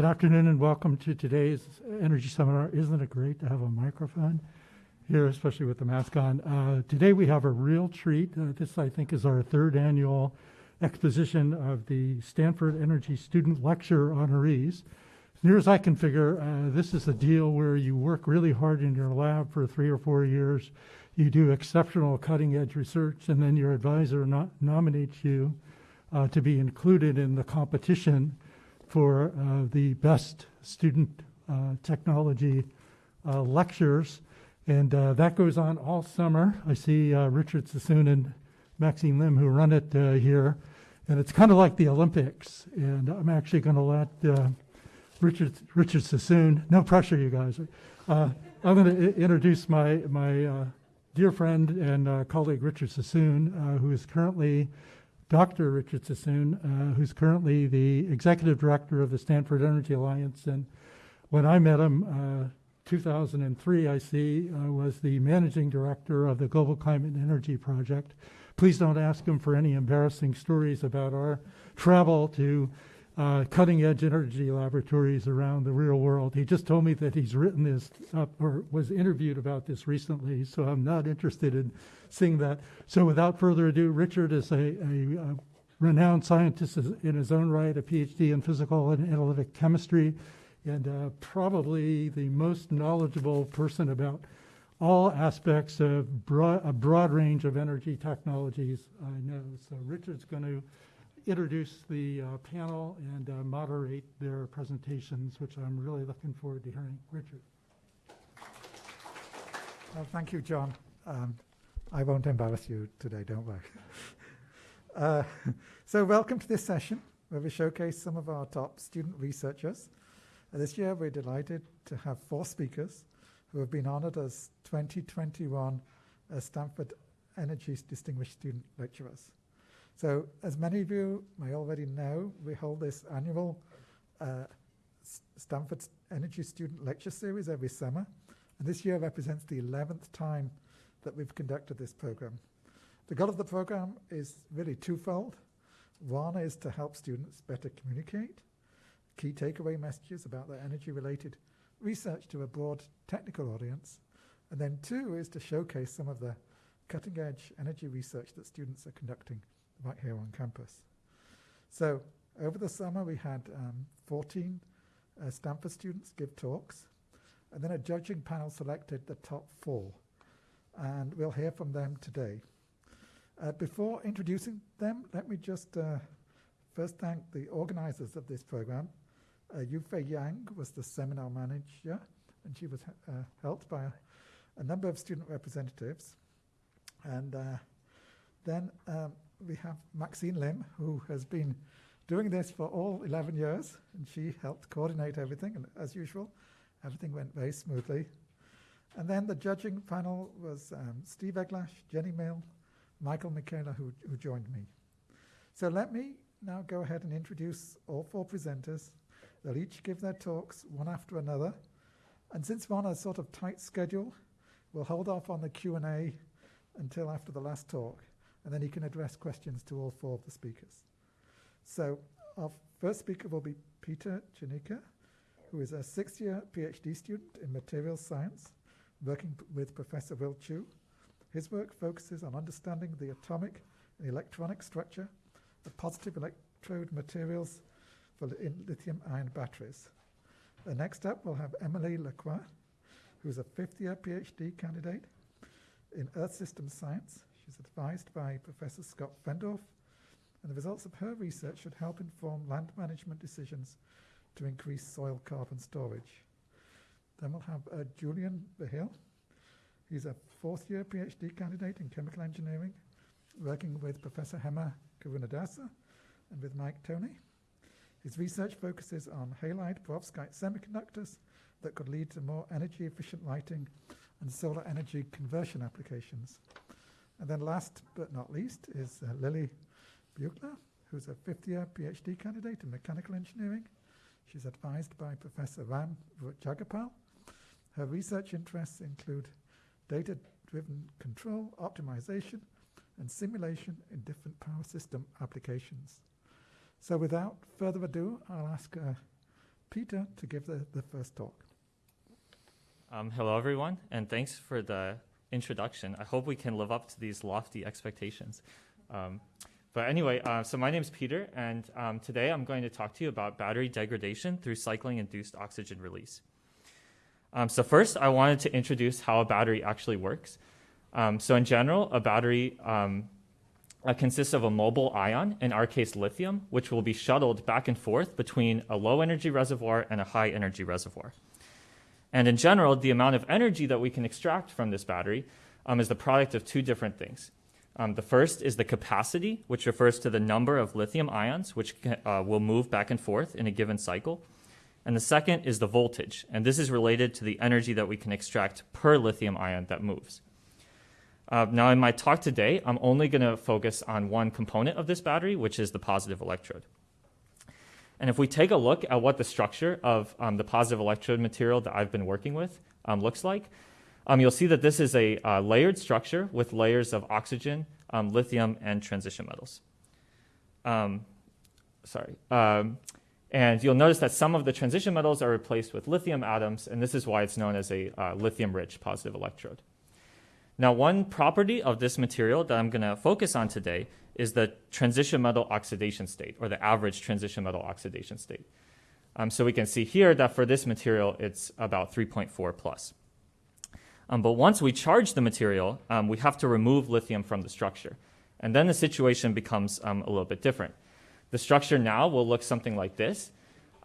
Good afternoon and welcome to today's energy seminar. Isn't it great to have a microphone here, especially with the mask on? Uh, today we have a real treat. Uh, this, I think, is our third annual exposition of the Stanford Energy Student Lecture honorees. As near as I can figure, uh, this is a deal where you work really hard in your lab for three or four years. You do exceptional cutting edge research, and then your advisor no- nominates you uh, to be included in the competition for uh, the best student uh, technology uh, lectures. And uh, that goes on all summer. I see uh, Richard Sassoon and Maxine Lim who run it here. And it's kind of like the Olympics. And I'm actually going to let Richard, Richard Sassoon, no pressure, you guys. I'm going to introduce my, my dear friend and colleague Richard Sassoon, who is currently Dr. Richard Sassoon, uh, who's currently the executive director of the Stanford Energy Alliance. And when I met him, uh, 2003, I see, uh, was the managing director of the Global Climate and Energy Project. Please don't ask him for any embarrassing stories about our travel to uh, cutting edge energy laboratories around the real world. He just told me that he's written this up or was interviewed about this recently, so I'm not interested in seeing that. So without further ado, Richard is a, a, a renowned scientist in his own right, a PhD in physical and analytic chemistry, and uh, probably the most knowledgeable person about all aspects of broad, a broad range of energy technologies I know. So Richard's going to introduce the uh, panel and uh, moderate their presentations, which I'm really looking forward to hearing. Richard. Well, thank you, John. Um, I won't embarrass you today, don't worry. uh, so welcome to this session where we showcase some of our top student researchers. Uh, this year we're delighted to have four speakers who have been honored as 2021 Stanford Energy's Distinguished Student Lecturers. So, as many of you may already know, we hold this annual uh, Stanford Energy Student Lecture Series every summer, and this year represents the 11th time that we've conducted this program. The goal of the program is really twofold. One is to help students better communicate key takeaway messages about their energy related research to a broad technical audience. And then two is to showcase some of the cutting edge energy research that students are conducting right here on campus. So over the summer, we had um, 14 uh, Stanford students give talks, and then a judging panel selected the top four, and we'll hear from them today. Uh, before introducing them, let me just uh, first thank the organizers of this program. Uh, Yufei Yang was the seminar manager, and she was uh, helped by a, a, number of student representatives. And uh, then um, we have Maxine Lim, who has been doing this for all 11 years, and she helped coordinate everything, and as usual, everything went very smoothly. And then the judging panel was um, Steve Eglash, Jenny Mill, Michael Michaela, who, who joined me. So let me now go ahead and introduce all four presenters. They'll each give their talks one after another. And since we're on a sort of tight schedule, we'll hold off on the Q&A until after the last talk and then he can address questions to all four of the speakers. So our first speaker will be Peter Csernica, who is a six-year PhD student in materials science, working with Professor Will Chueh. His work focuses on understanding the atomic and electronic structure of positive electrode materials for lithium-ion batteries. The next up, we'll have Emily Lacroix, who's a fifth-year PhD candidate in Earth Systems Science. She's advised by Professor Scott Fendorf, and the results of her research should help inform land management decisions to increase soil carbon storage. Then we'll have uh, Julian Vigil. He's a fourth year PhD candidate in chemical engineering, working with Professor Hema Karunadasa and with Mike Toney. His research focuses on halide perovskite semiconductors that could lead to more energy efficient lighting and solar energy conversion applications. And then last but not least is uh, Lily Buechler, who's a fifth year PhD candidate in mechanical engineering. She's advised by Professor Ram Rajagopal. Her research interests include data driven control, optimization, and simulation in different power system applications. So without further ado, I'll ask uh, Peter to give the, the first talk. Um, hello, everyone, and thanks for the introduction. I hope we can live up to these lofty expectations. Um, but anyway, uh, so my name is Peter, and um, today I'm going to talk to you about battery degradation through cycling-induced oxygen release. Um, so first, I wanted to introduce how a battery actually works. Um, so in general, a battery um, uh, consists of a mobile ion, in our case lithium, which will be shuttled back and forth between a low energy reservoir and a high energy reservoir. And in general, the amount of energy that we can extract from this battery um, is the product of two different things. Um, the first is the capacity, which refers to the number of lithium ions which uh, will move back and forth in a given cycle. And the second is the voltage, and this is related to the energy that we can extract per lithium ion that moves. Uh, now, in my talk today, I'm only going to focus on one component of this battery, which is the positive electrode. And if we take a look at what the structure of um, the positive electrode material that I've been working with um, looks like, um, you'll see that this is a uh, layered structure with layers of oxygen, um, lithium, and transition metals. Um, sorry. Um, and you'll notice that some of the transition metals are replaced with lithium atoms, and this is why it's known as a uh, lithium-rich positive electrode. Now, one property of this material that I'm going to focus on today is the transition metal oxidation state, or the average transition metal oxidation state. Um, so we can see here that for this material, it's about 3.4 plus. Um, but once we charge the material, um, we have to remove lithium from the structure. And then the situation becomes um, a little bit different. The structure now will look something like this.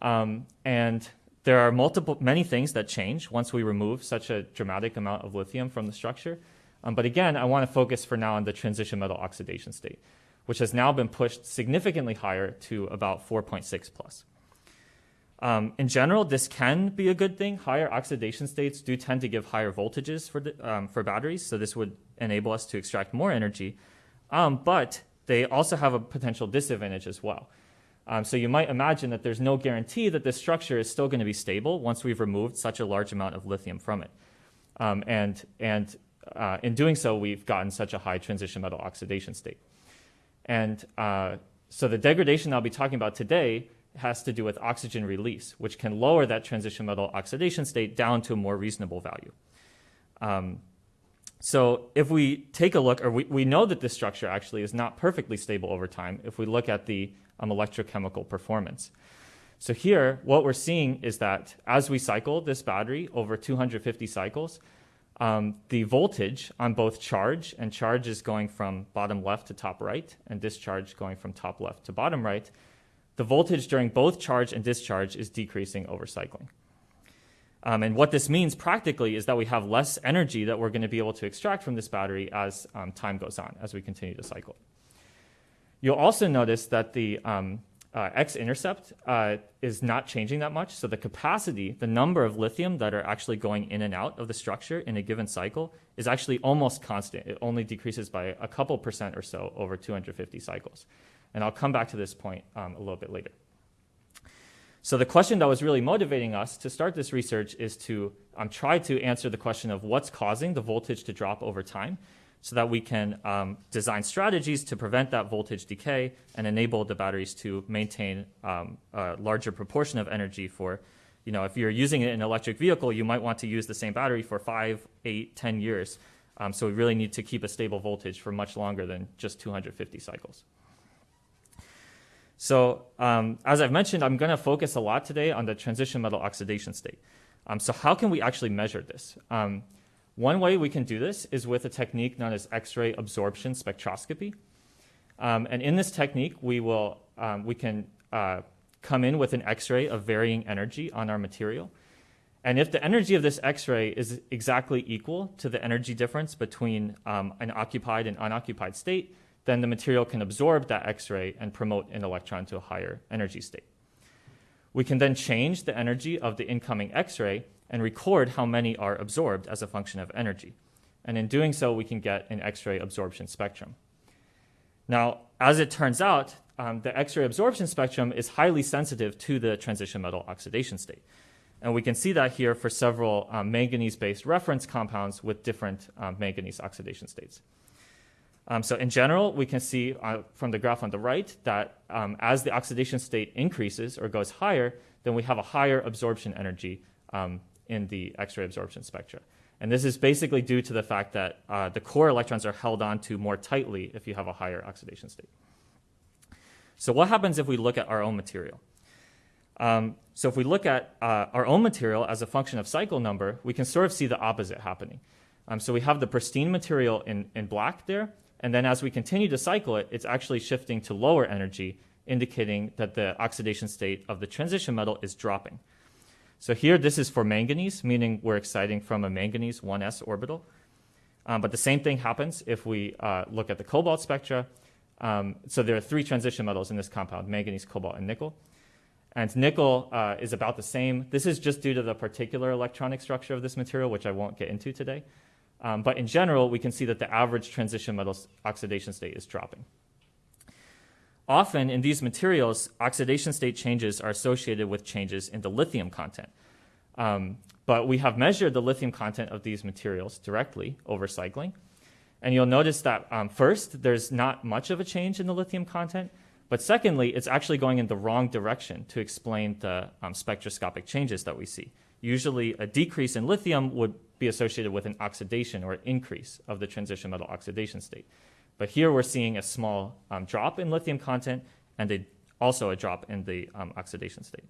Um, and there are multiple, many things that change once we remove such a dramatic amount of lithium from the structure. Um, but again, I want to focus for now on the transition metal oxidation state, which has now been pushed significantly higher to about 4.6 plus. Um, in general, this can be a good thing. Higher oxidation states do tend to give higher voltages for, the, um, for batteries, so this would enable us to extract more energy. Um, but they also have a potential disadvantage as well. Um, so you might imagine that there's no guarantee that this structure is still going to be stable once we've removed such a large amount of lithium from it. Um, and and uh, in doing so, we've gotten such a high transition metal oxidation state. And uh, so the degradation I'll be talking about today has to do with oxygen release, which can lower that transition metal oxidation state down to a more reasonable value. Um, so if we take a look, or we, we know that this structure actually is not perfectly stable over time if we look at the um, electrochemical performance. So here, what we're seeing is that as we cycle this battery over 250 cycles, um, the voltage on both charge, and charge is going from bottom left to top right, and discharge going from top left to bottom right, the voltage during both charge and discharge is decreasing over cycling. Um, and what this means practically is that we have less energy that we're going to be able to extract from this battery as um, time goes on, as we continue to cycle. You'll also notice that the um, uh, x-intercept uh, is not changing that much. So the capacity, the number of lithium that are actually going in and out of the structure in a given cycle is actually almost constant. It only decreases by a couple percent or so over 250 cycles. And I'll come back to this point um, a little bit later. So the question that was really motivating us to start this research is to um, try to answer the question of what's causing the voltage to drop over time so that we can um, design strategies to prevent that voltage decay and enable the batteries to maintain um, a larger proportion of energy for, you know, if you're using an electric vehicle, you might want to use the same battery for five, eight, ten years. Um, so we really need to keep a stable voltage for much longer than just 250 cycles. So um, as I've mentioned, I'm going to focus a lot today on the transition metal oxidation state. Um, so how can we actually measure this? One way we can do this is with a technique known as X-ray absorption spectroscopy. Um, and in this technique, we, will, um, we can uh, come in with an X-ray of varying energy on our material. And if the energy of this X-ray is exactly equal to the energy difference between um, an occupied and unoccupied state, then the material can absorb that X-ray and promote an electron to a higher energy state. We can then change the energy of the incoming X-ray and record how many are absorbed as a function of energy. And in doing so, we can get an X-ray absorption spectrum. Now, as it turns out, um, the X-ray absorption spectrum is highly sensitive to the transition metal oxidation state. And we can see that here for several um, manganese-based reference compounds with different um, manganese oxidation states. Um, so in general, we can see uh, from the graph on the right that um, as the oxidation state increases or goes higher, then we have a higher absorption energy um, in the X-ray absorption spectra. And this is basically due to the fact that uh, the core electrons are held onto more tightly if you have a higher oxidation state. So what happens if we look at our own material? Um, so if we look at uh, our own material as a function of cycle number, we can sort of see the opposite happening. Um, so we have the pristine material in, in black there, and then as we continue to cycle it, it's actually shifting to lower energy, indicating that the oxidation state of the transition metal is dropping. So here, this is for manganese, meaning we're exciting from a manganese 1s orbital. Um, but the same thing happens if we uh, look at the cobalt spectra. Um, so there are three transition metals in this compound, manganese, cobalt, and nickel. And nickel uh, is about the same. This is just due to the particular electronic structure of this material, which I won't get into today. Um, but in general, we can see that the average transition metal oxidation state is dropping. Often in these materials, oxidation state changes are associated with changes in the lithium content. Um, but we have measured the lithium content of these materials directly over cycling. And you'll notice that um, first, there's not much of a change in the lithium content. But secondly, it's actually going in the wrong direction to explain the um, spectroscopic changes that we see. Usually, a decrease in lithium would be associated with an oxidation or increase of the transition metal oxidation state. But here we're seeing a small um, drop in lithium content and a, also a drop in the um, oxidation state.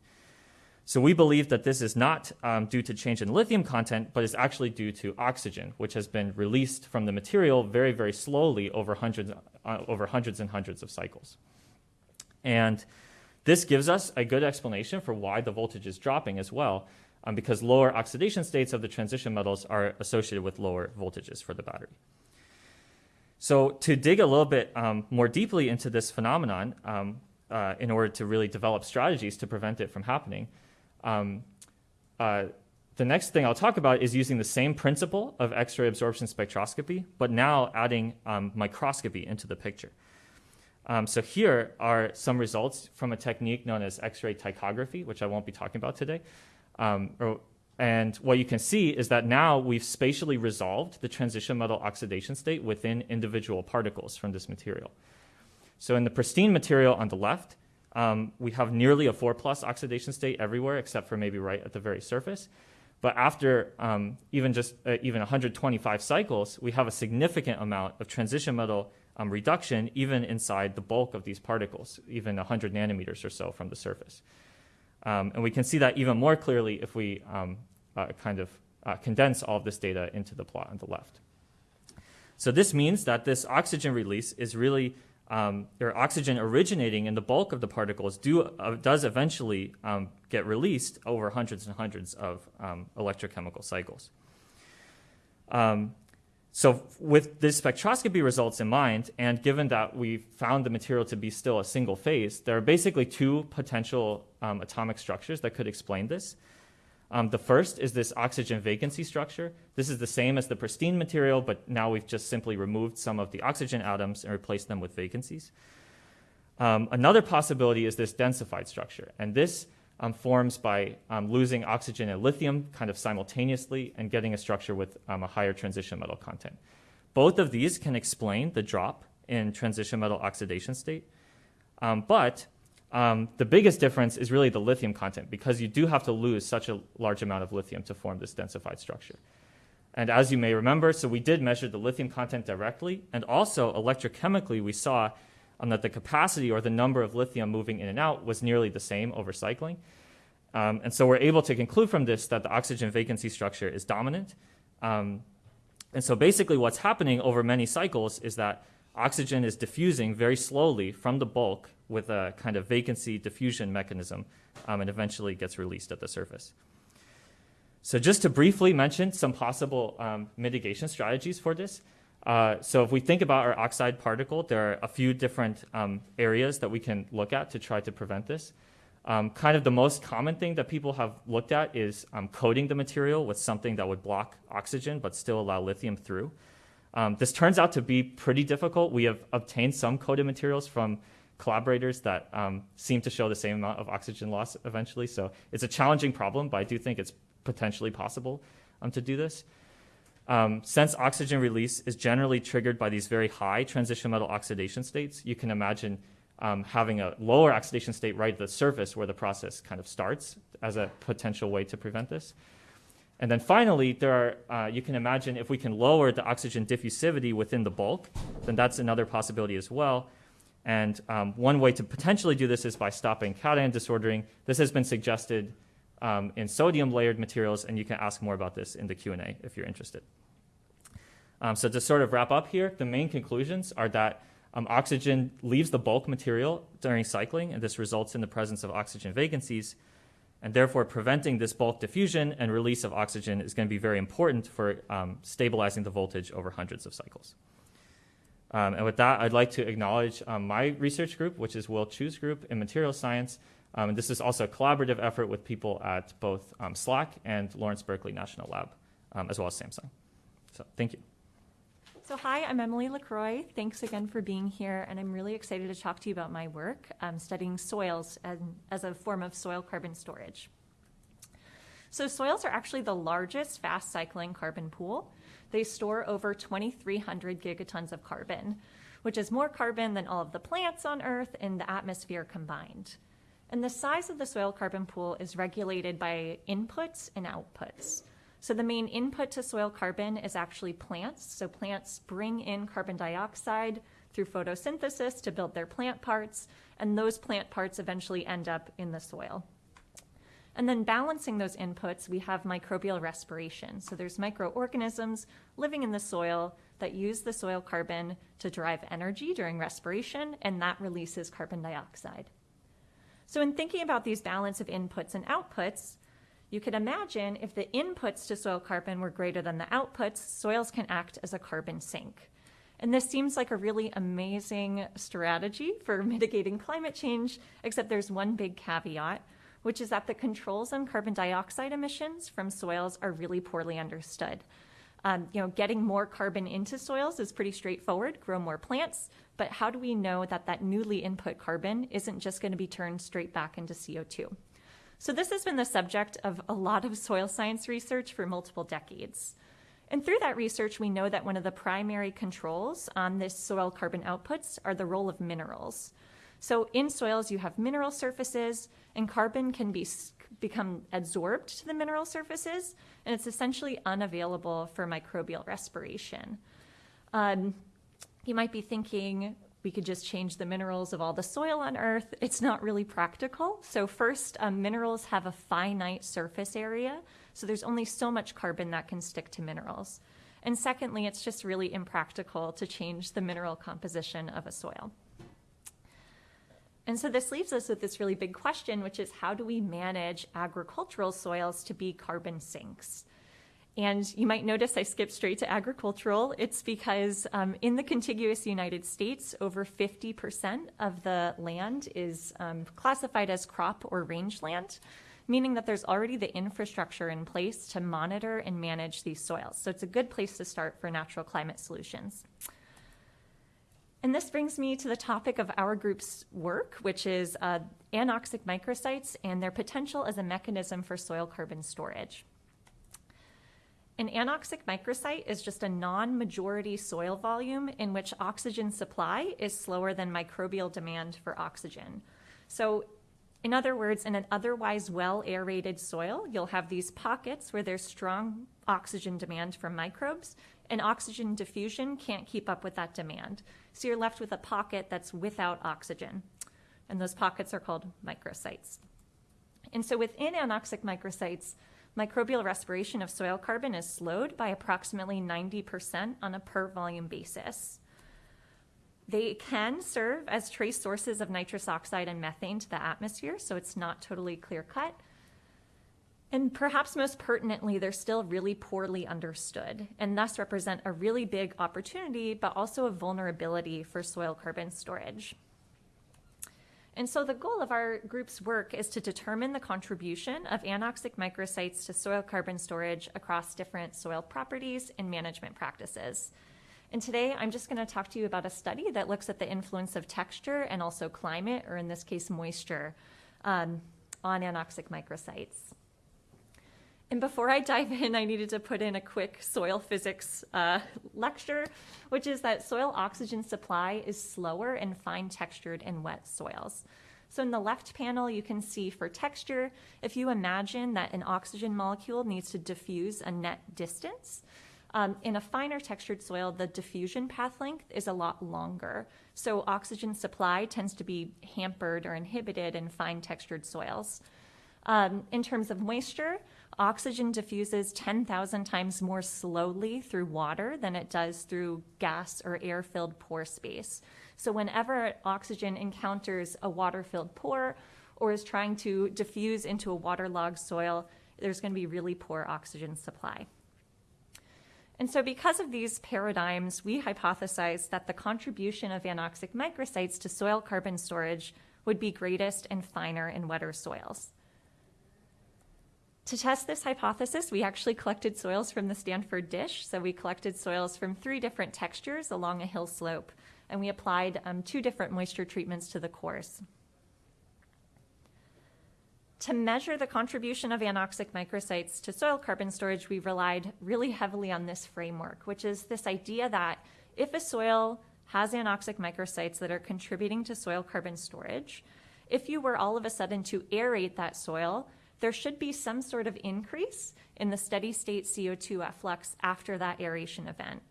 So we believe that this is not um, due to change in lithium content, but is actually due to oxygen, which has been released from the material very, very slowly over hundreds, uh, over hundreds and hundreds of cycles. And this gives us a good explanation for why the voltage is dropping as well, um, because lower oxidation states of the transition metals are associated with lower voltages for the battery. So to dig a little bit um, more deeply into this phenomenon, um, uh, in order to really develop strategies to prevent it from happening, um, uh, the next thing I'll talk about is using the same principle of X-ray absorption spectroscopy, but now adding um, microscopy into the picture. Um, so here are some results from a technique known as X-ray ptychography, which I won't be talking about today. Um, or, and what you can see is that now we've spatially resolved the transition metal oxidation state within individual particles from this material. So in the pristine material on the left, um, we have nearly a 4 plus oxidation state everywhere except for maybe right at the very surface. But after um, even just uh, even 125 cycles, we have a significant amount of transition metal um, reduction even inside the bulk of these particles, even 100 nanometers or so from the surface. Um, and we can see that even more clearly if we um, uh, kind of uh, condense all of this data into the plot on the left. So this means that this oxygen release is really, um, or oxygen originating in the bulk of the particles do, uh, does eventually um, get released over hundreds and hundreds of um, electrochemical cycles. Um, so with the spectroscopy results in mind, and given that we found the material to be still a single phase, there are basically two potential um, atomic structures that could explain this. Um, the first is this oxygen vacancy structure. This is the same as the pristine material, but now we've just simply removed some of the oxygen atoms and replaced them with vacancies. Um, another possibility is this densified structure, and this um, forms by um, losing oxygen and lithium kind of simultaneously and getting a structure with um, a higher transition metal content. Both of these can explain the drop in transition metal oxidation state, um, but um, the biggest difference is really the lithium content because you do have to lose such a large amount of lithium to form this densified structure. And as you may remember, so we did measure the lithium content directly, and also electrochemically, we saw um, that the capacity or the number of lithium moving in and out was nearly the same over cycling. Um, and so we're able to conclude from this that the oxygen vacancy structure is dominant. Um, and so basically what's happening over many cycles is that oxygen is diffusing very slowly from the bulk with a kind of vacancy diffusion mechanism um, and eventually gets released at the surface. So just to briefly mention some possible um, mitigation strategies for this, uh, so if we think about our oxide particle, there are a few different um, areas that we can look at to try to prevent this. Um, kind of the most common thing that people have looked at is um, coating the material with something that would block oxygen but still allow lithium through. Um, this turns out to be pretty difficult. We have obtained some coated materials from collaborators that um, seem to show the same amount of oxygen loss eventually. So it's a challenging problem, but I do think it's potentially possible um, to do this. Um, since oxygen release is generally triggered by these very high transition metal oxidation states, you can imagine um, having a lower oxidation state right at the surface where the process kind of starts as a potential way to prevent this. And then finally, there are, uh, you can imagine if we can lower the oxygen diffusivity within the bulk, then that's another possibility as well. And um, one way to potentially do this is by stopping cation disordering. This has been suggested um, in sodium layered materials, and you can ask more about this in the Q&A if you're interested. Um, so to sort of wrap up here, the main conclusions are that um, oxygen leaves the bulk material during cycling, and this results in the presence of oxygen vacancies. And therefore, preventing this bulk diffusion and release of oxygen is going to be very important for um, stabilizing the voltage over hundreds of cycles. Um, and with that, I'd like to acknowledge um, my research group, which is Will Chueh's group in material science. Um, and this is also a collaborative effort with people at both um, SLAC and Lawrence Berkeley National Lab, um, as well as Samsung. So thank you. So hi, I'm Emily LaCroix. Thanks again for being here, and I'm really excited to talk to you about my work um, studying soils as, as a form of soil carbon storage. So soils are actually the largest fast cycling carbon pool. They store over 2,300 gigatons of carbon, which is more carbon than all of the plants on Earth and the atmosphere combined. And the size of the soil carbon pool is regulated by inputs and outputs. So the main input to soil carbon is actually plants. So plants bring in carbon dioxide through photosynthesis to build their plant parts, and those plant parts eventually end up in the soil. And then balancing those inputs, we have microbial respiration. So there's microorganisms living in the soil that use the soil carbon to drive energy during respiration, and that releases carbon dioxide. So in thinking about these balance of inputs and outputs, you could imagine if the inputs to soil carbon were greater than the outputs, soils can act as a carbon sink. And this seems like a really amazing strategy for mitigating climate change, except there's one big caveat, which is that the controls on carbon dioxide emissions from soils are really poorly understood. Um, you know, getting more carbon into soils is pretty straightforward, grow more plants, but how do we know that that newly input carbon isn't just going to be turned straight back into CO2? So this has been the subject of a lot of soil science research for multiple decades. And through that research, we know that one of the primary controls on this soil carbon outputs are the role of minerals. So in soils, you have mineral surfaces, and carbon can be become adsorbed to the mineral surfaces, and it's essentially unavailable for microbial respiration. Um, you might be thinking, we could just change the minerals of all the soil on Earth. It's not really practical. So, first, um, minerals have a finite surface area, so there's only so much carbon that can stick to minerals. And secondly, it's just really impractical to change the mineral composition of a soil. And so this leaves us with this really big question, which is how do we manage agricultural soils to be carbon sinks? And you might notice I skipped straight to agricultural. It's because um, in the contiguous United States, over 50% of the land is um, classified as crop or rangeland, meaning that there's already the infrastructure in place to monitor and manage these soils. So it's a good place to start for natural climate solutions. And this brings me to the topic of our group's work, which is uh, anoxic microsites and their potential as a mechanism for soil carbon storage. An anoxic microsite is just a non majority soil volume in which oxygen supply is slower than microbial demand for oxygen. So, in other words, in an otherwise well aerated soil, you'll have these pockets where there's strong oxygen demand from microbes, and oxygen diffusion can't keep up with that demand. So, you're left with a pocket that's without oxygen. And those pockets are called microsites. And so, within anoxic microsites, Microbial respiration of soil carbon is slowed by approximately 90% on a per volume basis. They can serve as trace sources of nitrous oxide and methane to the atmosphere, so it's not totally clear cut. And perhaps most pertinently, they're still really poorly understood and thus represent a really big opportunity, but also a vulnerability for soil carbon storage. And so the goal of our group's work is to determine the contribution of anoxic microsites to soil carbon storage across different soil properties and management practices. And today I'm just going to talk to you about a study that looks at the influence of texture and also climate, or in this case, moisture, um, on anoxic microsites. And before I dive in, I needed to put in a quick soil physics uh, lecture, which is that soil oxygen supply is slower in fine textured and wet soils. So in the left panel, you can see for texture, if you imagine that an oxygen molecule needs to diffuse a net distance, um, in a finer textured soil, the diffusion path length is a lot longer. So oxygen supply tends to be hampered or inhibited in fine textured soils. Um, in terms of moisture, oxygen diffuses 10,000 times more slowly through water than it does through gas or air filled pore space. So, whenever oxygen encounters a water filled pore or is trying to diffuse into a waterlogged soil, there's going to be really poor oxygen supply. And so, because of these paradigms, we hypothesized that the contribution of anoxic microsites to soil carbon storage would be greatest and finer in wetter soils. To test this hypothesis, we actually collected soils from the Stanford dish. So, we collected soils from three different textures along a hill slope, and we applied um, two different moisture treatments to the cores. To measure the contribution of anoxic microsites to soil carbon storage, we relied really heavily on this framework, which is this idea that if a soil has anoxic microsites that are contributing to soil carbon storage, if you were all of a sudden to aerate that soil, there should be some sort of increase in the steady state CO2 efflux after that aeration event.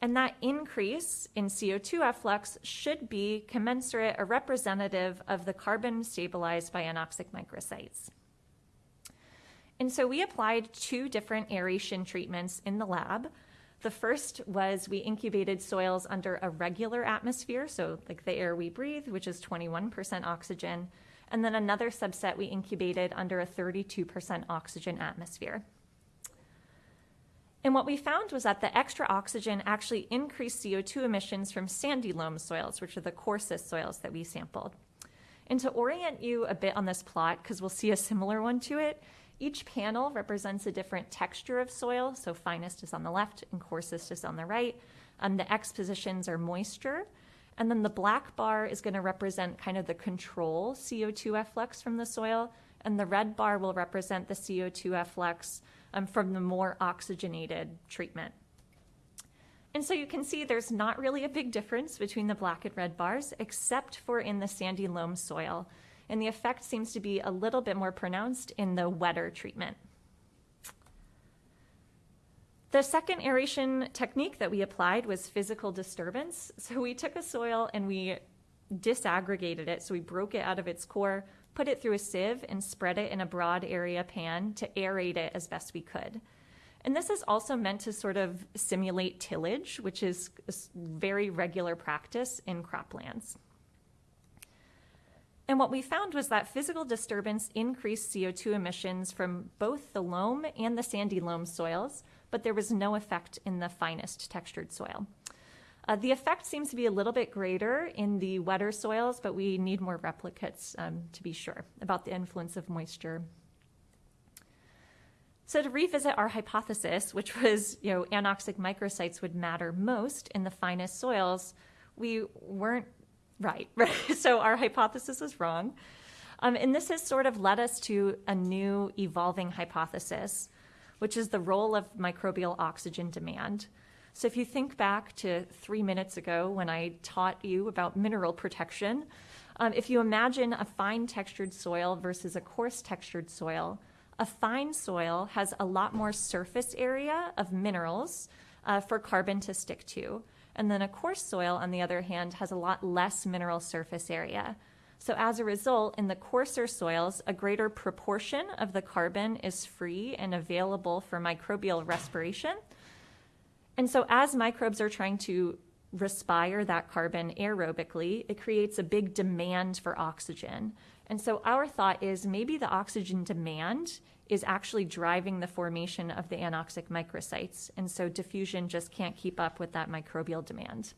And that increase in CO2 efflux should be commensurate or representative of the carbon stabilized by anoxic microsites. And so we applied two different aeration treatments in the lab. The first was we incubated soils under a regular atmosphere, so like the air we breathe, which is 21% oxygen. And then another subset we incubated under a 32% oxygen atmosphere. And what we found was that the extra oxygen actually increased CO2 emissions from sandy loam soils, which are the coarsest soils that we sampled. And to orient you a bit on this plot, because we'll see a similar one to it, each panel represents a different texture of soil. So finest is on the left and coarsest is on the right. Um, the X positions are moisture. And then the black bar is going to represent kind of the control CO2 efflux from the soil. And the red bar will represent the CO2 efflux um, from the more oxygenated treatment. And so you can see there's not really a big difference between the black and red bars, except for in the sandy loam soil. And the effect seems to be a little bit more pronounced in the wetter treatment. The second aeration technique that we applied was physical disturbance. So we took a soil and we disaggregated it. So we broke it out of its core, put it through a sieve, and spread it in a broad area pan to aerate it as best we could. And this is also meant to sort of simulate tillage, which is a very regular practice in croplands. And what we found was that physical disturbance increased CO2 emissions from both the loam and the sandy loam soils, but there was no effect in the finest textured soil. Uh, the effect seems to be a little bit greater in the wetter soils, but we need more replicates um, to be sure about the influence of moisture. So to revisit our hypothesis, which was, you know, anoxic microsites would matter most in the finest soils, we weren't right. right? so our hypothesis was wrong. Um, and this has sort of led us to a new evolving hypothesis, which is the role of microbial oxygen demand. So if you think back to three minutes ago when I taught you about mineral protection, um, if you imagine a fine textured soil versus a coarse textured soil, a fine soil has a lot more surface area of minerals uh, for carbon to stick to. And then a coarse soil, on the other hand, has a lot less mineral surface area. So as a result, in the coarser soils, a greater proportion of the carbon is free and available for microbial respiration and so, as microbes are trying to respire that carbon aerobically, it creates a big demand for oxygen. And so, our thought is maybe the oxygen demand is actually driving the formation of the anoxic microsites. And so, diffusion just can't keep up with that microbial demand.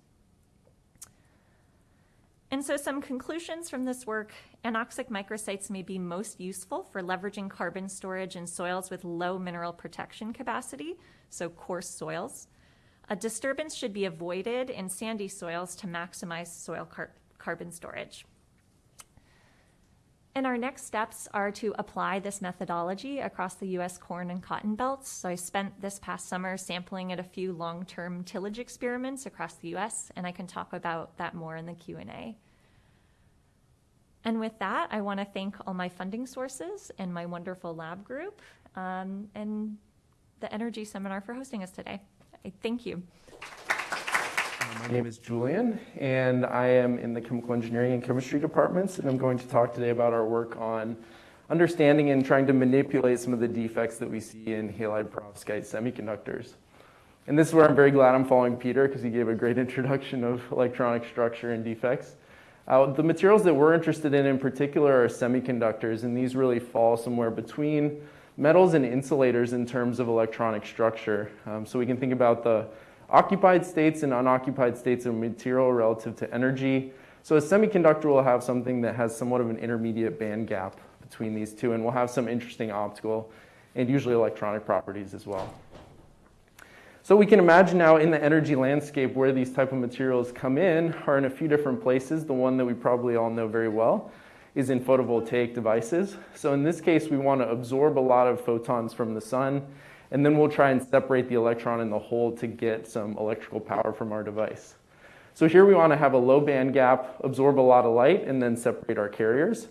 And so, some conclusions from this work anoxic microsites may be most useful for leveraging carbon storage in soils with low mineral protection capacity, so coarse soils. A disturbance should be avoided in sandy soils to maximize soil car- carbon storage. And our next steps are to apply this methodology across the US corn and cotton belts. So I spent this past summer sampling at a few long-term tillage experiments across the US, and I can talk about that more in the Q&A. And with that, I want to thank all my funding sources and my wonderful lab group um, and the Energy Seminar for hosting us today. Thank you. My name is Julian, and I am in the chemical engineering and chemistry departments, and I'm going to talk today about our work on understanding and trying to manipulate some of the defects that we see in halide perovskite semiconductors. And this is where I'm very glad I'm following Peter because he gave a great introduction of electronic structure and defects. Uh, the materials that we're interested in in particular are semiconductors, and these really fall somewhere between metals and insulators in terms of electronic structure. Um, so we can think about the occupied states and unoccupied states of material relative to energy. So a semiconductor will have something that has somewhat of an intermediate band gap between these two, and will have some interesting optical and usually electronic properties as well. So we can imagine now in the energy landscape where these type of materials come in are in a few different places. The one that we probably all know very well is in photovoltaic devices. So in this case, we want to absorb a lot of photons from the sun, and then we'll try and separate the electron in the hole to get some electrical power from our device. So here we want to have a low band gap, absorb a lot of light, and then separate our carriers.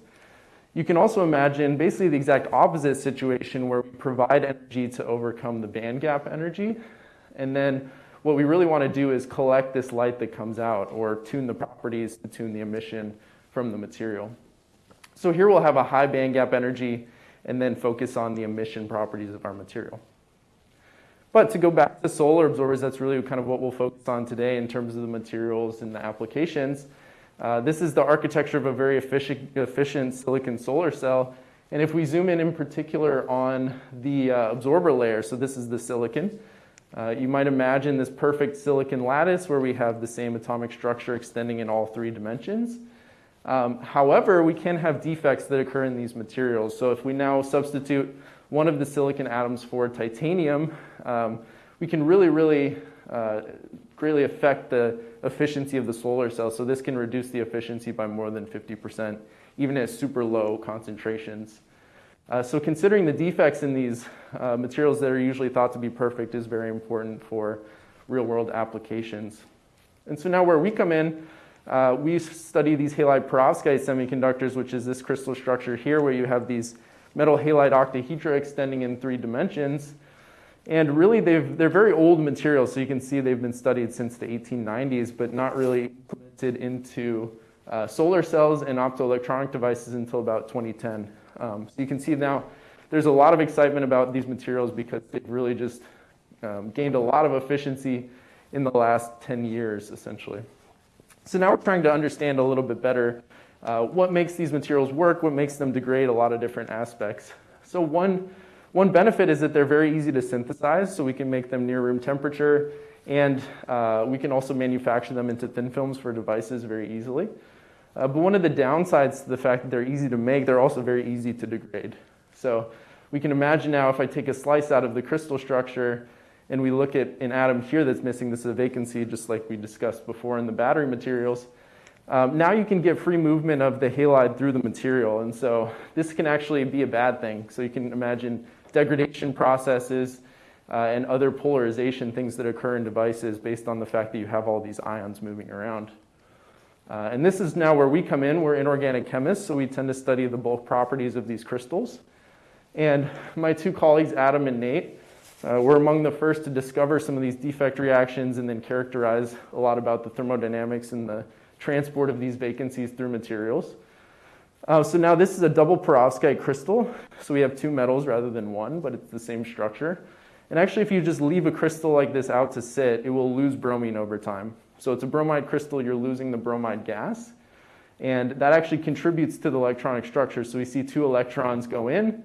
You can also imagine basically the exact opposite situation where we provide energy to overcome the band gap energy. And then what we really want to do is collect this light that comes out or tune the properties to tune the emission from the material. So here we'll have a high band gap energy and then focus on the emission properties of our material. But to go back to solar absorbers, that's really kind of what we'll focus on today in terms of the materials and the applications. Uh, this is the architecture of a very efficient, efficient silicon solar cell. And if we zoom in in particular on the uh, absorber layer, so this is the silicon, uh, you might imagine this perfect silicon lattice where we have the same atomic structure extending in all three dimensions. Um, however, we can have defects that occur in these materials. So if we now substitute one of the silicon atoms for titanium, um, we can really, really uh, greatly affect the efficiency of the solar cell. So this can reduce the efficiency by more than 50%, even at super low concentrations. Uh, so considering the defects in these uh, materials that are usually thought to be perfect is very important for real world applications. And so now where we come in, uh, we study these halide perovskite semiconductors, which is this crystal structure here where you have these metal halide octahedra extending in three dimensions. And really, they're very old materials, so you can see they've been studied since the 1890s, but not really implemented into uh, solar cells and optoelectronic devices until about 2010. Um, so you can see now there's a lot of excitement about these materials because they've really just um, gained a lot of efficiency in the last 10 years, essentially. So now we're trying to understand a little bit better uh, what makes these materials work, what makes them degrade, a lot of different aspects. So one, one benefit is that they're very easy to synthesize, so we can make them near room temperature, and uh, we can also manufacture them into thin films for devices very easily. Uh, but one of the downsides to the fact that they're easy to make, they're also very easy to degrade. So we can imagine now if I take a slice out of the crystal structure and we look at an atom here that's missing, this is a vacancy just like we discussed before in the battery materials, um, now you can get free movement of the halide through the material. And so this can actually be a bad thing. So you can imagine degradation processes uh, and other polarization things that occur in devices based on the fact that you have all these ions moving around. Uh, and this is now where we come in. We're inorganic chemists, so we tend to study the bulk properties of these crystals. And my two colleagues, Adam and Nate, uh, were among the first to discover some of these defect reactions and then characterize a lot about the thermodynamics and the transport of these vacancies through materials. Uh, so now this is a double perovskite crystal. So we have two metals rather than one, but it's the same structure. And actually, if you just leave a crystal like this out to sit, it will lose bromine over time. So it's a bromide crystal, you're losing the bromide gas. And that actually contributes to the electronic structure. So we see two electrons go in,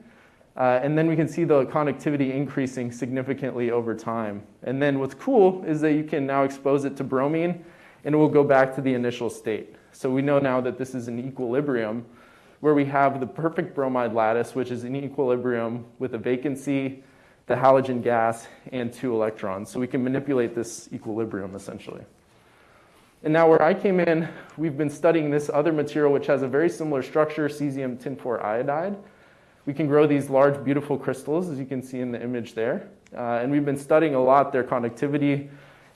uh, and then we can see the conductivity increasing significantly over time. And then what's cool is that you can now expose it to bromine, and it will go back to the initial state. So we know now that this is an equilibrium where we have the perfect bromide lattice, which is in equilibrium with a vacancy, the halogen gas, and two electrons. So we can manipulate this equilibrium essentially. And now where I came in, we've been studying this other material which has a very similar structure, cesium tin 4 iodide. We can grow these large, beautiful crystals, as you can see in the image there. Uh, and we've been studying a lot their conductivity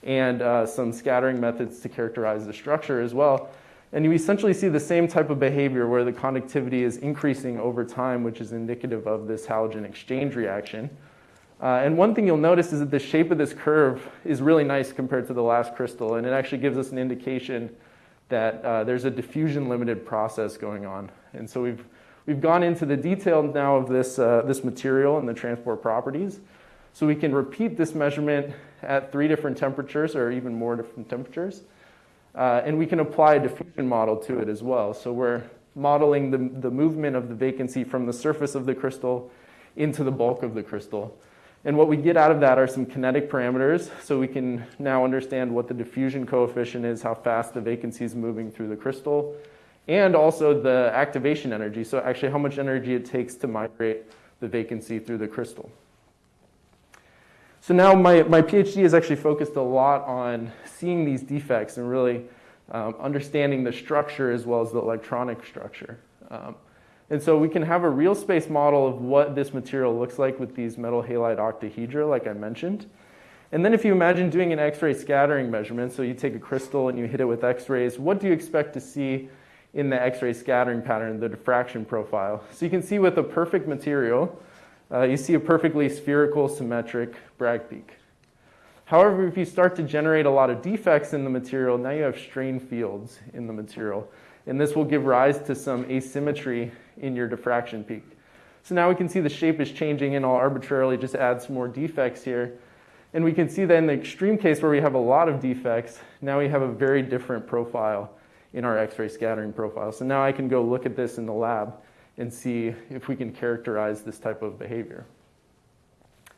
and uh, some scattering methods to characterize the structure as well. And you essentially see the same type of behavior where the conductivity is increasing over time, which is indicative of this halogen exchange reaction. Uh, and one thing you'll notice is that the shape of this curve is really nice compared to the last crystal, and it actually gives us an indication that uh, there's a diffusion limited process going on. And so we've, we've gone into the detail now of this, uh, this material and the transport properties. So we can repeat this measurement at three different temperatures or even more different temperatures. Uh, and we can apply a diffusion model to it as well. So we're modeling the, the movement of the vacancy from the surface of the crystal into the bulk of the crystal. And what we get out of that are some kinetic parameters, so we can now understand what the diffusion coefficient is, how fast the vacancy is moving through the crystal, and also the activation energy, so actually how much energy it takes to migrate the vacancy through the crystal. So now my, my PhD is actually focused a lot on seeing these defects and really um, understanding the structure as well as the electronic structure. Um, and so we can have a real space model of what this material looks like with these metal halide octahedra, like I mentioned. And then if you imagine doing an X-ray scattering measurement, so you take a crystal and you hit it with X-rays, what do you expect to see in the X-ray scattering pattern, the diffraction profile? So you can see with a perfect material, uh, you see a perfectly spherical, symmetric Bragg peak. However, if you start to generate a lot of defects in the material, now you have strain fields in the material. And this will give rise to some asymmetry in your diffraction peak. So now we can see the shape is changing and I'll arbitrarily just add some more defects here. And we can see that in the extreme case where we have a lot of defects, now we have a very different profile in our X-ray scattering profile. So now I can go look at this in the lab and see if we can characterize this type of behavior.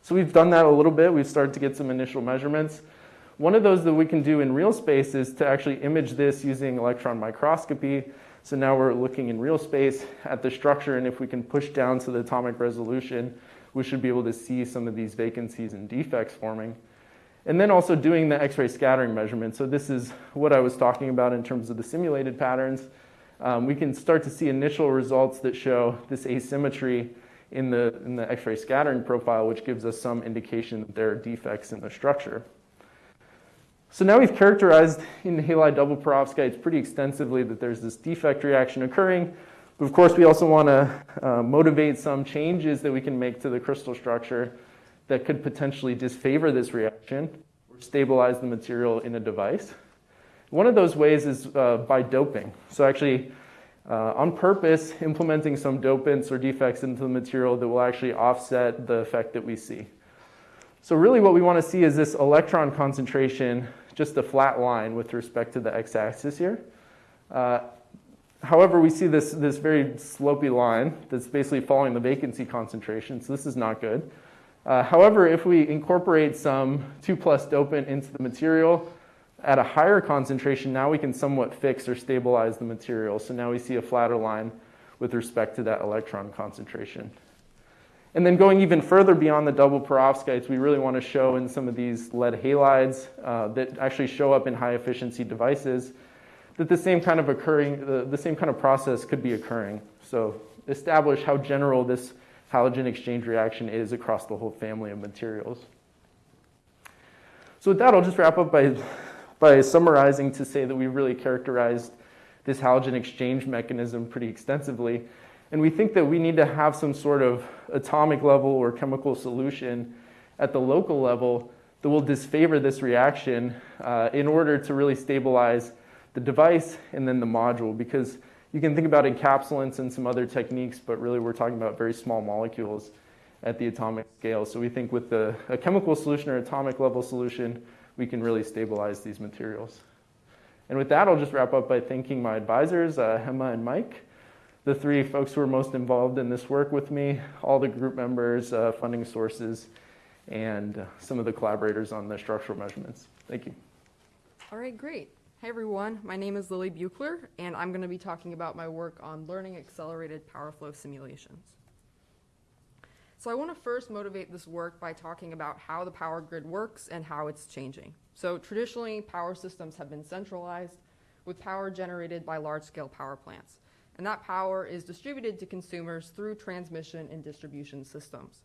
So we've done that a little bit. We've started to get some initial measurements. One of those that we can do in real space is to actually image this using electron microscopy. So now we're looking in real space at the structure, and if we can push down to the atomic resolution, we should be able to see some of these vacancies and defects forming. And then also doing the X-ray scattering measurement. So this is what I was talking about in terms of the simulated patterns. Um, we can start to see initial results that show this asymmetry in the, in the X-ray scattering profile, which gives us some indication that there are defects in the structure. So now we've characterized in halide double perovskites pretty extensively that there's this defect reaction occurring. But of course, we also want to uh, motivate some changes that we can make to the crystal structure that could potentially disfavor this reaction or stabilize the material in a device. One of those ways is uh, by doping. So actually, uh, on purpose, implementing some dopants or defects into the material that will actually offset the effect that we see. So really what we want to see is this electron concentration, just a flat line with respect to the x-axis here. Uh, however, we see this, this very slopy line that's basically following the vacancy concentration, so this is not good. Uh, however, if we incorporate some 2 plus dopant into the material, at a higher concentration, now we can somewhat fix or stabilize the material. So now we see a flatter line with respect to that electron concentration. And then going even further beyond the double perovskites, we really want to show in some of these lead halides uh, that actually show up in high efficiency devices that the same kind of occurring, the, the same kind of process could be occurring. So establish how general this halogen exchange reaction is across the whole family of materials. So with that, I'll just wrap up by by summarizing to say that we really characterized this halogen exchange mechanism pretty extensively. And we think that we need to have some sort of atomic level or chemical solution at the local level that will disfavor this reaction uh, in order to really stabilize the device and then the module. Because you can think about encapsulants and some other techniques, but really we're talking about very small molecules at the atomic scale. So we think with the, a chemical solution or atomic level solution, we can really stabilize these materials. And with that, I'll just wrap up by thanking my advisors, uh, Hema and Mike, the three folks who are most involved in this work with me, all the group members, uh, funding sources, and some of the collaborators on the structural measurements. Thank you. All right, great. Hey everyone, my name is Lily Buechler, and I'm going to be talking about my work on learning accelerated power flow simulations. So I want to first motivate this work by talking about how the power grid works and how it's changing. So traditionally, power systems have been centralized with power generated by large-scale power plants. And that power is distributed to consumers through transmission and distribution systems.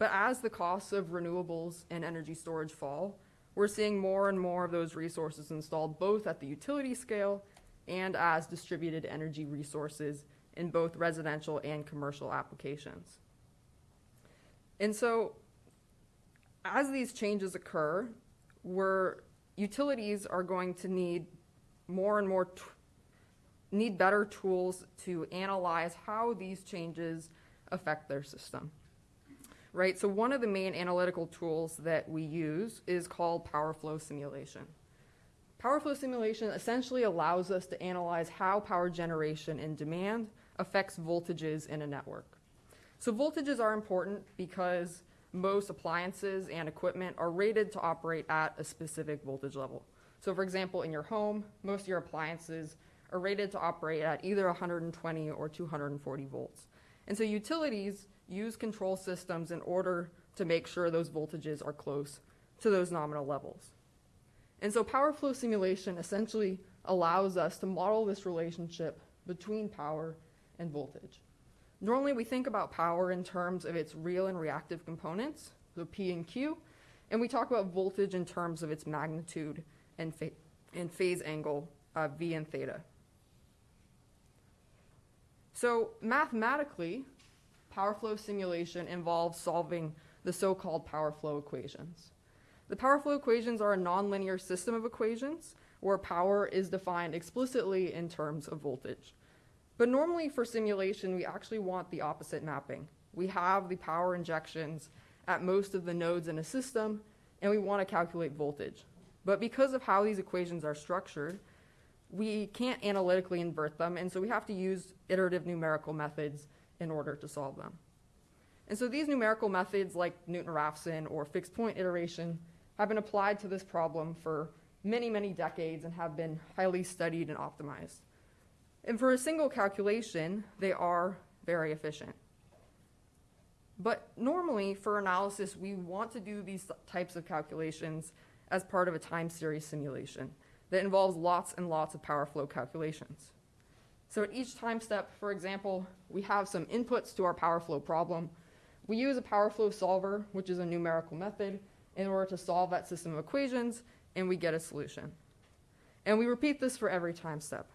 But as the costs of renewables and energy storage fall, we're seeing more and more of those resources installed both at the utility scale and as distributed energy resources in both residential and commercial applications. And so, as these changes occur, we're, utilities are going to need more and more, need better tools to analyze how these changes affect their system. Right? So, one of the main analytical tools that we use is called power flow simulation. Power flow simulation essentially allows us to analyze how power generation and demand affects voltages in a network. So voltages are important because most appliances and equipment are rated to operate at a specific voltage level. So for example, in your home, most of your appliances are rated to operate at either 120 or 240 volts. And so utilities use control systems in order to make sure those voltages are close to those nominal levels. And so power flow simulation essentially allows us to model this relationship between power and voltage. Normally, we think about power in terms of its real and reactive components, so P and Q, and we talk about voltage in terms of its magnitude and, fa- and phase angle, uh, V and theta. So, mathematically, power flow simulation involves solving the so called power flow equations. The power flow equations are a nonlinear system of equations where power is defined explicitly in terms of voltage. But normally for simulation, we actually want the opposite mapping. We have the power injections at most of the nodes in a system, and we want to calculate voltage. But because of how these equations are structured, we can't analytically invert them, and so we have to use iterative numerical methods in order to solve them. And so these numerical methods, like Newton-Raphson or fixed point iteration, have been applied to this problem for many, many decades and have been highly studied and optimized. And for a single calculation, they are very efficient. But normally, for analysis, we want to do these types of calculations as part of a time series simulation that involves lots and lots of power flow calculations. So at each time step, for example, we have some inputs to our power flow problem. We use a power flow solver, which is a numerical method, in order to solve that system of equations, and we get a solution. And we repeat this for every time step.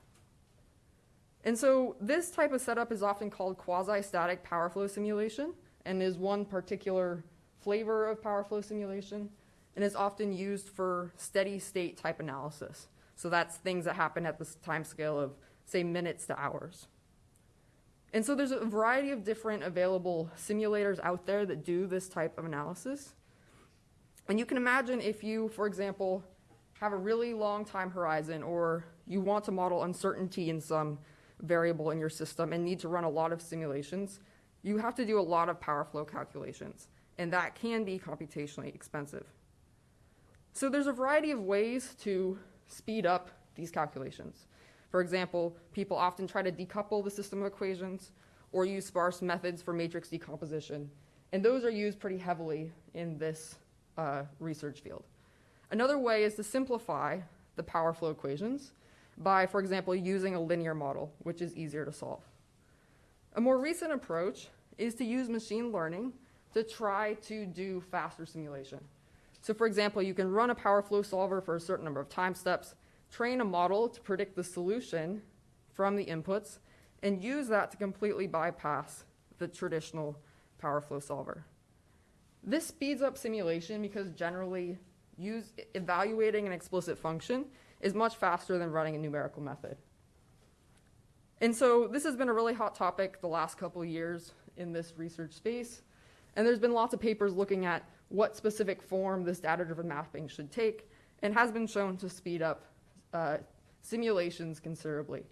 And so this type of setup is often called quasi-static power flow simulation and is one particular flavor of power flow simulation and is often used for steady state type analysis. So that's things that happen at the time scale of say minutes to hours. And so there's a variety of different available simulators out there that do this type of analysis. And you can imagine if you, for example, have a really long time horizon or you want to model uncertainty in some variable in your system and need to run a lot of simulations, you have to do a lot of power flow calculations, and that can be computationally expensive. So there's a variety of ways to speed up these calculations. For example, people often try to decouple the system of equations or use sparse methods for matrix decomposition, and those are used pretty heavily in this uh, research field. Another way is to simplify the power flow equations by, for example, using a linear model, which is easier to solve. A more recent approach is to use machine learning to try to do faster simulation. So, for example, you can run a power flow solver for a certain number of time steps, train a model to predict the solution from the inputs, and use that to completely bypass the traditional power flow solver. This speeds up simulation because generally use, evaluating an explicit function is much faster than running a numerical method. And so this has been a really hot topic the last couple years in this research space. And there's been lots of papers looking at what specific form this data driven mapping should take and has been shown to speed up uh, simulations considerably.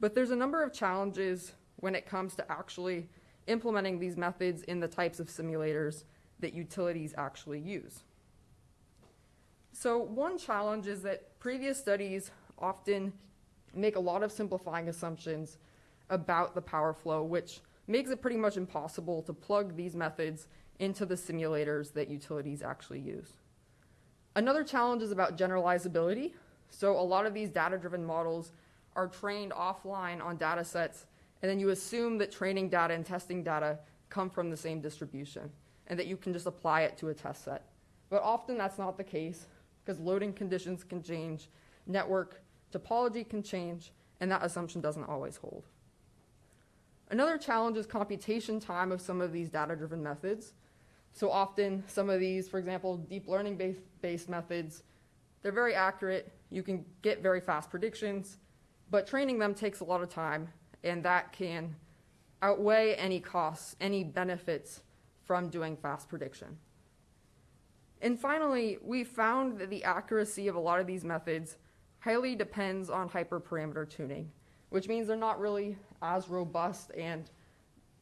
But there's a number of challenges when it comes to actually implementing these methods in the types of simulators that utilities actually use. So, one challenge is that previous studies often make a lot of simplifying assumptions about the power flow, which makes it pretty much impossible to plug these methods into the simulators that utilities actually use. Another challenge is about generalizability. So a lot of these data-driven models are trained offline on data sets, and then you assume that training data and testing data come from the same distribution, and that you can just apply it to a test set. But often that's not the case, because loading conditions can change, network topology can change, and that assumption doesn't always hold. Another challenge is computation time of some of these data-driven methods. So often, some of these, for example, deep learning based, based methods, they're very accurate. You can get very fast predictions, but training them takes a lot of time, and that can outweigh any costs, any benefits from doing fast prediction. And finally, we found that the accuracy of a lot of these methods highly depends on hyperparameter tuning, which means they're not really as robust and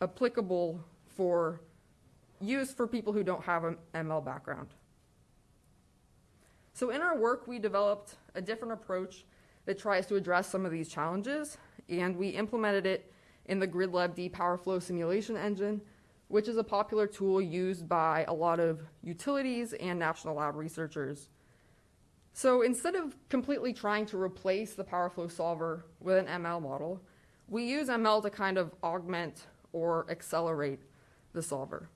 applicable for use for people who don't have an ML background. So in our work, we developed a different approach that tries to address some of these challenges, and we implemented it in the GridLAB-D PowerFlow simulation engine, which is a popular tool used by a lot of utilities and national lab researchers. So instead of completely trying to replace the PowerFlow solver with an ML model, we use ML to kind of augment or accelerate the solver.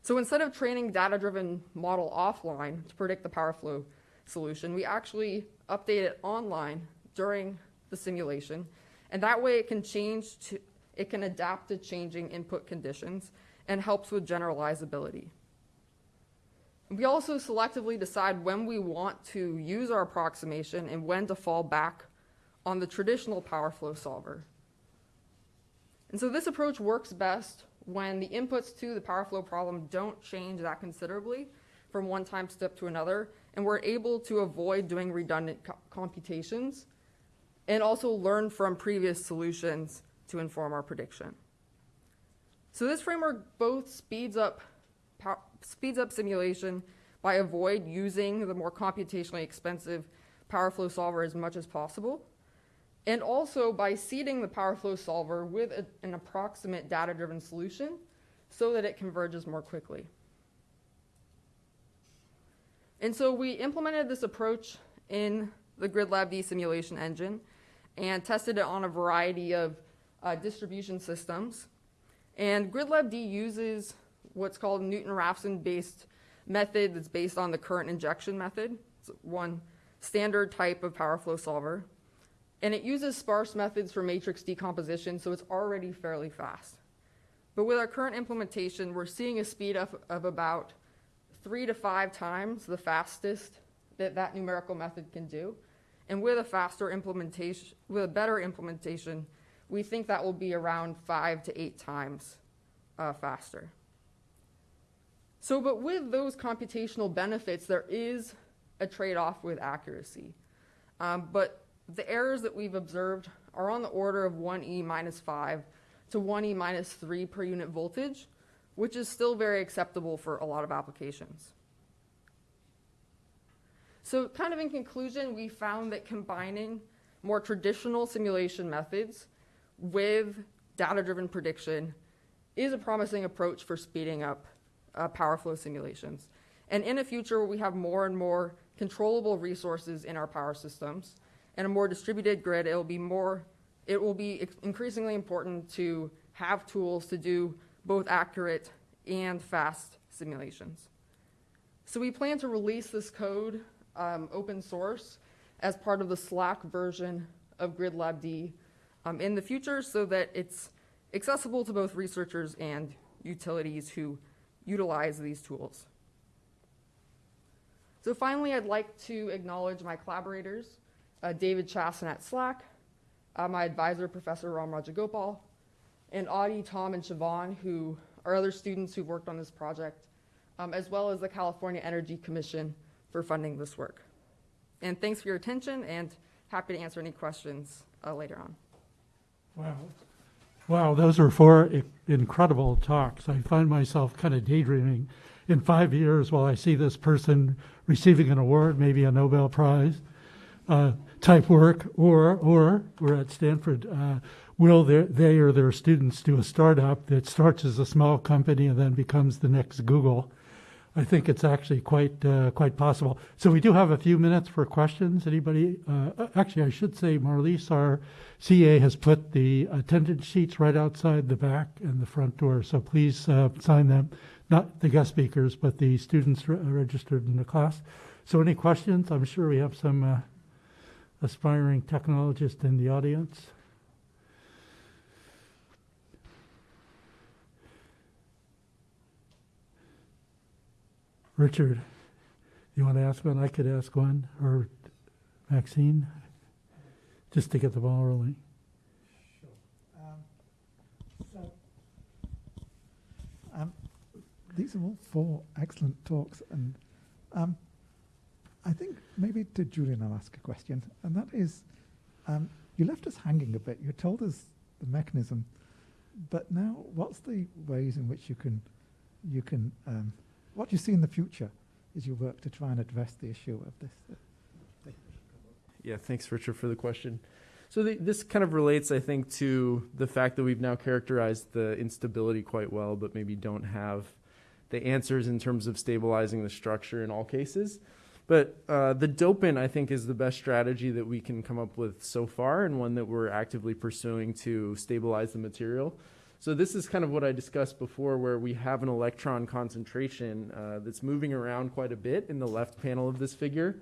So instead of training data-driven model offline to predict the PowerFlow solution, we actually update it online during the simulation, and that way it can change to, it can adapt to changing input conditions and helps with generalizability. We also selectively decide when we want to use our approximation and when to fall back on the traditional power flow solver. And so this approach works best when the inputs to the power flow problem don't change that considerably from one time step to another, and we're able to avoid doing redundant co computations and also learn from previous solutions to inform our prediction. So this framework both speeds up, speeds up simulation by avoid using the more computationally expensive PowerFlow solver as much as possible, and also by seeding the PowerFlow solver with a, an approximate data-driven solution so that it converges more quickly. And so we implemented this approach in the GridLAB-D simulation engine and tested it on a variety of uh, distribution systems. And GridLAB-D uses what's called Newton-Raphson based method that's based on the current injection method. It's one standard type of PowerFlow solver. And it uses sparse methods for matrix decomposition, so it's already fairly fast. But with our current implementation, we're seeing a speed up of about three to five times the fastest that that numerical method can do. And with a faster implementation, with a better implementation, we think that will be around five to eight times uh, faster. So, but with those computational benefits, there is a trade off with accuracy. Um, but the errors that we've observed are on the order of 1e minus 5 to 1e minus 3 per unit voltage, which is still very acceptable for a lot of applications. So kind of in conclusion, we found that combining more traditional simulation methods with data-driven prediction is a promising approach for speeding up uh, power flow simulations. And in the future, where we have more and more controllable resources in our power systems, and a more distributed grid, it will be more, it will be increasingly important to have tools to do both accurate and fast simulations. So we plan to release this code um, open source as part of the SLAC version of GridLAB-D um, in the future so that it's accessible to both researchers and utilities who utilize these tools. So finally, I'd like to acknowledge my collaborators uh, David Chassin at SLAC, uh, my advisor, Professor Ram Rajagopal, and Audie, Tom, and Siobhan, who are other students who've worked on this project, um, as well as the California Energy Commission for funding this work. And thanks for your attention, and happy to answer any questions uh, later on. Wow. Wow, those were four incredible talks. I find myself kind of daydreaming in five years while I see this person receiving an award, maybe a Nobel Prize uh, type work, or or we're at Stanford uh, will their, they or their students do a startup that starts as a small company and then becomes the next Google? I think it's actually quite uh, quite possible. So we do have a few minutes for questions. Anybody? Uh, actually, I should say Marlies, our CA, has put the attendance sheets right outside the back and the front door. So please uh, sign them. Not the guest speakers, but the students re- registered in the class. So any questions? I'm sure we have some uh, aspiring technologists in the audience. Richard, you want to ask one? I could ask one, or Maxine, just to get the ball rolling. Um, so, um, these are all four excellent talks, and um, I think maybe to Julian I'll ask a question, and that is, um, you left us hanging a bit. You told us the mechanism, but now what's the ways in which you can, you can, what do you see in the future as you work to try and address the issue of this? Yeah, thanks, Richard, for the question. So the, this kind of relates, I think, to the fact that we've now characterized the instability quite well, but maybe don't have the answers in terms of stabilizing the structure in all cases. But uh, the dopant, I think, is the best strategy that we can come up with so far, and one that we're actively pursuing to stabilize the material. So this is kind of what I discussed before, where we have an electron concentration uh, that's moving around quite a bit in the left panel of this figure.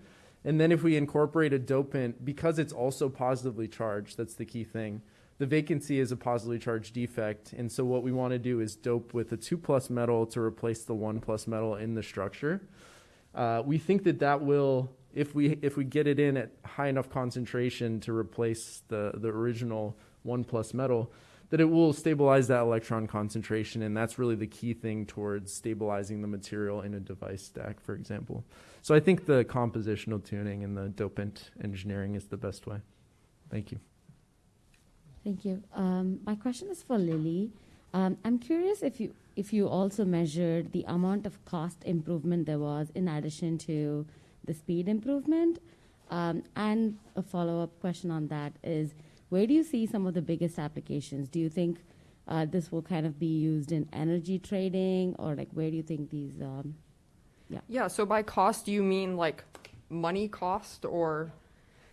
And then if we incorporate a dopant, because it's also positively charged, that's the key thing. The vacancy is a positively charged defect, and so what we want to do is dope with a two plus metal to replace the one plus metal in the structure. Uh, we think that that will, if we if we get it in at high enough concentration to replace the the original one plus metal, that it will stabilize that electron concentration, and that's really the key thing towards stabilizing the material in a device stack, for example. So I think the compositional tuning and the dopant engineering is the best way. Thank you. Thank you. Um, my question is for Lily. Um, I'm curious if you if you also measured the amount of cost improvement there was in addition to the speed improvement. Um, and a follow up question on that is where do you see some of the biggest applications? Do you think uh, this will kind of be used in energy trading, or like where do you think these? Um, Yeah, so by cost, do you mean like money cost or?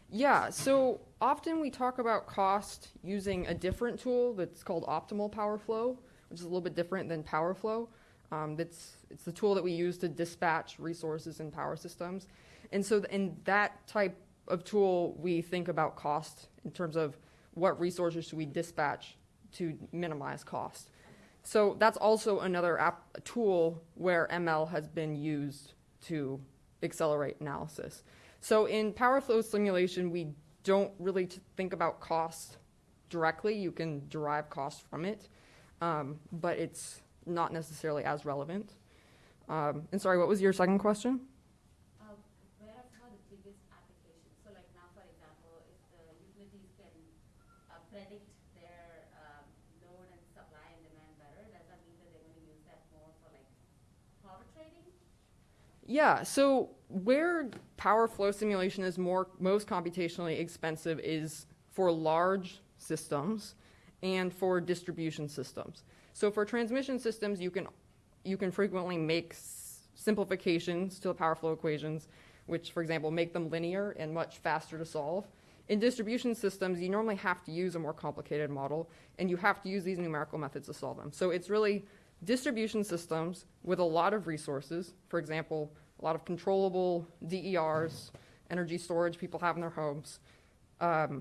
Yeah, so often we talk about cost using a different tool that's called optimal power flow, which is a little bit different than power flow. Um, that's, it's the tool that we use to dispatch resources in power systems. And so th- in that type of tool, we think about cost in terms of what resources should we dispatch to minimize cost. So that's also another app, tool where ML has been used to accelerate analysis. So in power flow simulation, we don't really think about cost directly. You can derive cost from it, um, but it's not necessarily as relevant. Um, and sorry, what was your second question? where are some of the biggest applications? So, like now, for example, if the utilities can uh, predict their um, load and supply and demand better, does that mean that they're going to use that more for like power trading? Yeah, so where power flow simulation is more most computationally expensive is for large systems and for distribution systems. So for transmission systems, you can you can frequently make simplifications to the power flow equations, which, for example, make them linear and much faster to solve. In distribution systems, you normally have to use a more complicated model, and you have to use these numerical methods to solve them. So it's really distribution systems with a lot of resources, for example, a lot of controllable DERs, energy storage people have in their homes, um,